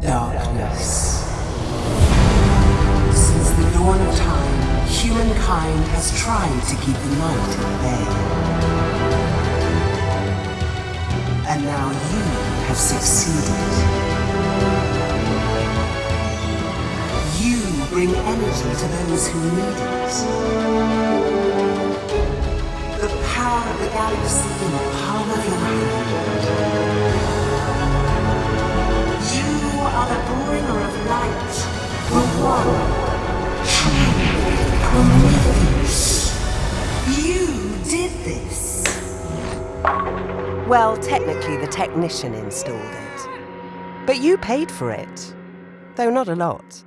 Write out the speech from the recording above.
Darkness. Since the dawn of time, humankind has tried to keep the night at bay. And now you have succeeded. You bring energy to those who need it. The power of the galaxy You did this. Well, technically, the technician installed it. But you paid for it. Though not a lot.